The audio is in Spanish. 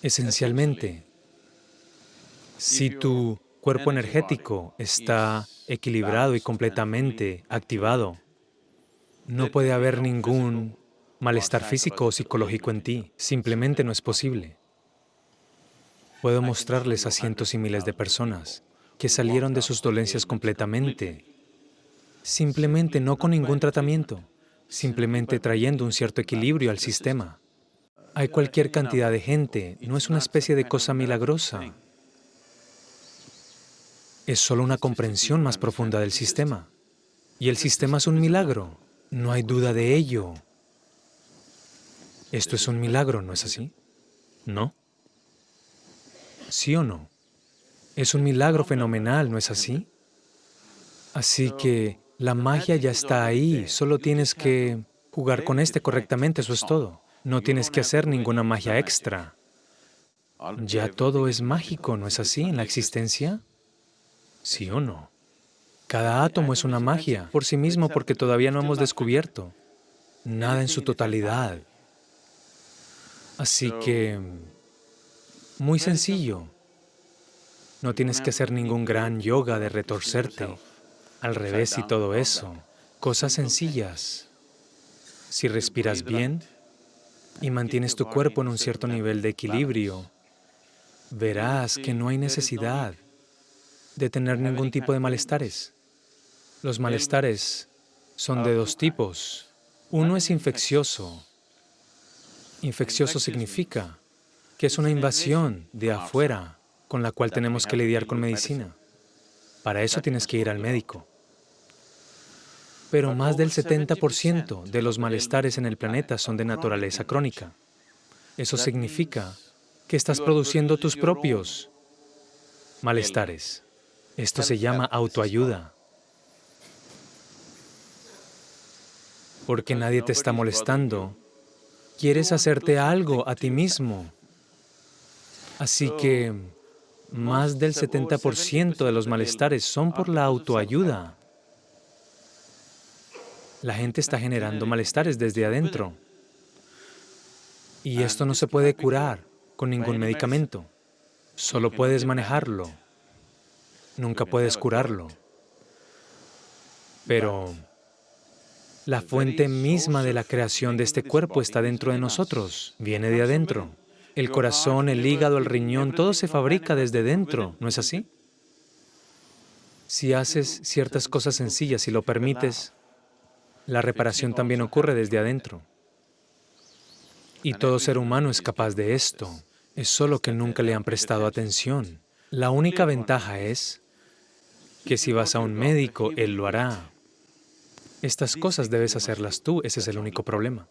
Esencialmente, si tu cuerpo energético está equilibrado y completamente activado, no puede haber ningún malestar físico o psicológico en ti, simplemente no es posible. Puedo mostrarles a cientos y miles de personas que salieron de sus dolencias completamente, simplemente no con ningún tratamiento, simplemente trayendo un cierto equilibrio al sistema. Hay cualquier cantidad de gente, no es una especie de cosa milagrosa. Es solo una comprensión más profunda del sistema. Y el sistema es un milagro, no hay duda de ello. Esto es un milagro, ¿no es así? ¿No? ¿Sí o no? Es un milagro fenomenal, ¿no es así? Así que la magia ya está ahí, solo tienes que jugar con este correctamente, eso es todo. No tienes que hacer ninguna magia extra. Ya todo es mágico, ¿no es así en la existencia? ¿Sí o no? Cada átomo es una magia por sí mismo porque todavía no hemos descubierto nada en su totalidad. Así que, muy sencillo. No tienes que hacer ningún gran yoga de retorcerte, al revés y todo eso. Cosas sencillas. Si respiras bien y mantienes tu cuerpo en un cierto nivel de equilibrio, verás que no hay necesidad de tener ningún tipo de malestares. Los malestares son de dos tipos. Uno es infeccioso. Infeccioso significa que es una invasión de afuera con la cual tenemos que lidiar con medicina. Para eso tienes que ir al médico. Pero más del 70% de los malestares en el planeta son de naturaleza crónica. Eso significa que estás produciendo tus propios malestares. Esto se llama autoayuda. Porque nadie te está molestando. Quieres hacerte algo a ti mismo. Así que más del 70% de los malestares son por la autoayuda. La gente está generando malestares desde adentro. Y esto no se puede curar con ningún medicamento. Solo puedes manejarlo. Nunca puedes curarlo. Pero la fuente misma de la creación de este cuerpo está dentro de nosotros, viene de adentro. El corazón, el hígado, el riñón, todo se fabrica desde dentro, ¿no es así? Si haces ciertas cosas sencillas y lo permites, la reparación también ocurre desde adentro. Y todo ser humano es capaz de esto, es solo que nunca le han prestado atención. La única ventaja es que si vas a un médico, él lo hará. Estas cosas debes hacerlas tú, ese es el único problema.